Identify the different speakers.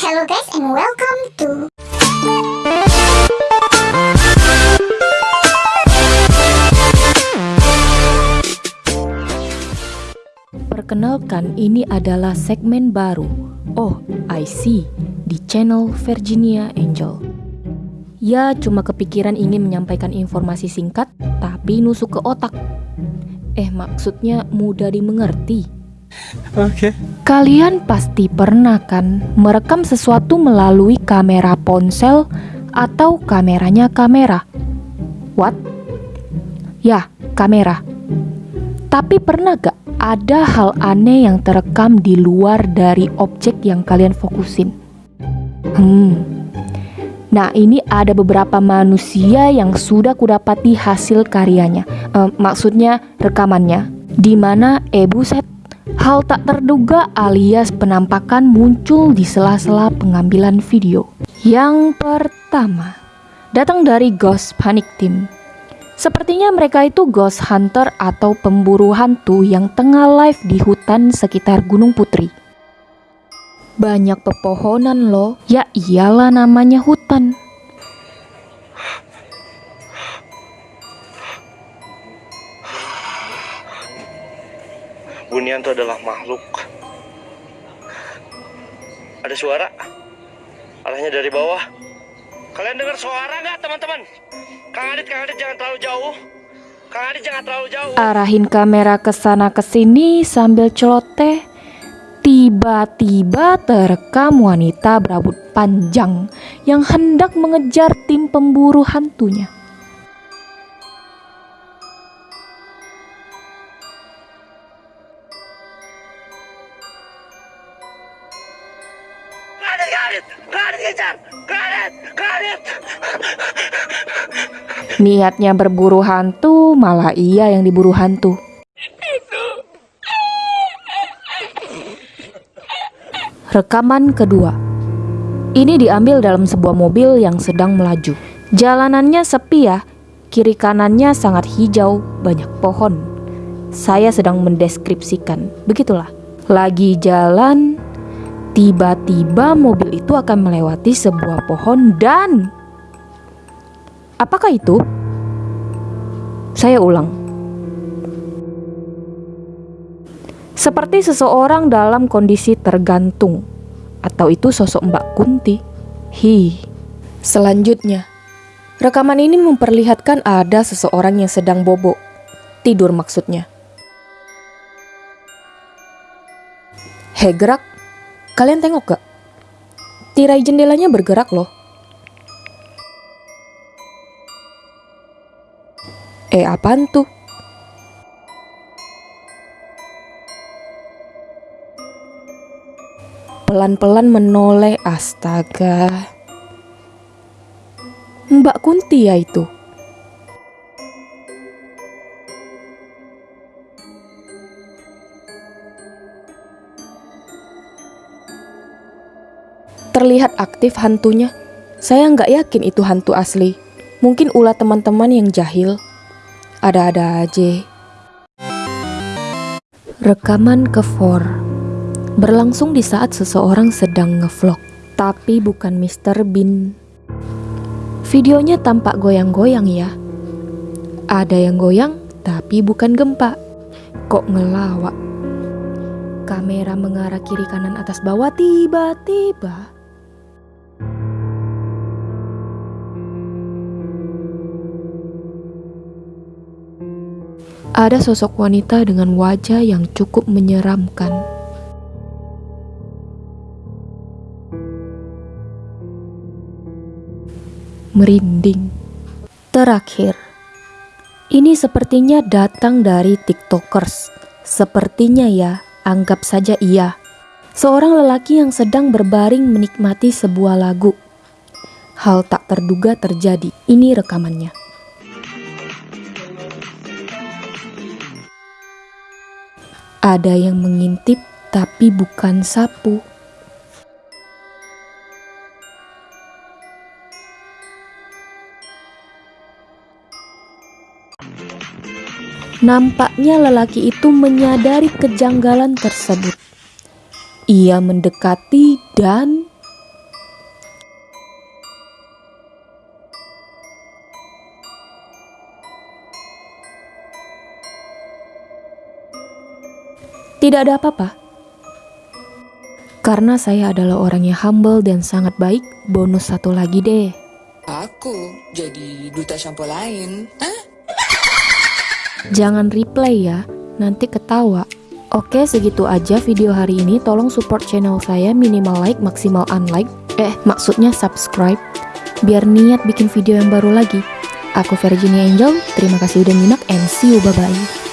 Speaker 1: Hello guys and welcome to
Speaker 2: Perkenalkan, ini adalah segmen baru. Oh, I see. Di channel Virginia Angel. Ya, cuma kepikiran ingin menyampaikan informasi singkat, tapi nusuk ke otak. Eh, maksudnya mudah dimengerti.
Speaker 3: Oke.
Speaker 2: Kalian pasti pernah kan merekam sesuatu melalui kamera ponsel atau kameranya kamera? What? Ya, kamera. Tapi pernah gak ada hal aneh yang terekam di luar dari objek yang kalian fokusin? Hmm. Nah, ini ada beberapa manusia yang sudah kudapati hasil karyanya. Eh, maksudnya rekamannya. Di mana eh buset, hal tak terduga alias penampakan muncul di sela-sela pengambilan video. Yang pertama, datang dari Ghost Panic Team. Sepertinya mereka itu ghost hunter atau pemburu hantu yang tengah live di hutan sekitar Gunung Putri. Banyak pepohonan loh, ya iyalah namanya hutan.
Speaker 3: Bunian itu adalah makhluk. Ada suara. Arahnya dari bawah. Kalian dengar suara nggak teman-teman? Kang Adit, Kang Adit jangan terlalu jauh. Kang Adit jangan terlalu jauh.
Speaker 2: Arahin kamera ke sana ke sini sambil celoteh. Tiba-tiba terekam wanita berambut panjang yang hendak mengejar tim pemburu hantunya.
Speaker 3: Kang Adit.
Speaker 2: Niatnya berburu hantu, malah ia yang diburu hantu. Rekaman kedua. Ini diambil dalam sebuah mobil yang sedang melaju. Jalanannya sepi ya, kiri kanannya sangat hijau, banyak pohon. Saya sedang mendeskripsikan, begitulah. Lagi jalan, tiba-tiba mobil itu akan melewati sebuah pohon dan Apakah itu? Saya ulang. Seperti seseorang dalam kondisi tergantung atau itu sosok Mbak Kunti. Hi. Selanjutnya, rekaman ini memperlihatkan ada seseorang yang sedang bobo. Tidur maksudnya. Hei gerak, kalian tengok gak? Tirai jendelanya bergerak loh. Eh apaan tuh? Pelan-pelan menoleh astaga Mbak Kunti ya itu Terlihat aktif hantunya Saya nggak yakin itu hantu asli Mungkin ulah teman-teman yang jahil ada-ada aja. Rekaman ke 4 berlangsung di saat seseorang sedang ngevlog, tapi bukan Mr. Bean. Videonya tampak goyang-goyang ya. Ada yang goyang, tapi bukan gempa. Kok ngelawak? Kamera mengarah kiri kanan atas bawah tiba-tiba Ada sosok wanita dengan wajah yang cukup menyeramkan. Merinding. Terakhir, ini sepertinya datang dari TikTokers. Sepertinya ya, anggap saja iya. Seorang lelaki yang sedang berbaring menikmati sebuah lagu. Hal tak terduga terjadi. Ini rekamannya. Ada yang mengintip tapi bukan sapu. Nampaknya lelaki itu menyadari kejanggalan tersebut. Ia mendekati dan Tidak ada apa-apa. Karena saya adalah orang yang humble dan sangat baik, bonus satu lagi deh.
Speaker 4: Aku jadi duta shampoo lain. Hah?
Speaker 2: Jangan replay ya, nanti ketawa. Oke, segitu aja video hari ini. Tolong support channel saya minimal like, maksimal unlike. Eh, maksudnya subscribe. Biar niat bikin video yang baru lagi. Aku Virginia Angel, terima kasih udah nyimak and see you bye-bye.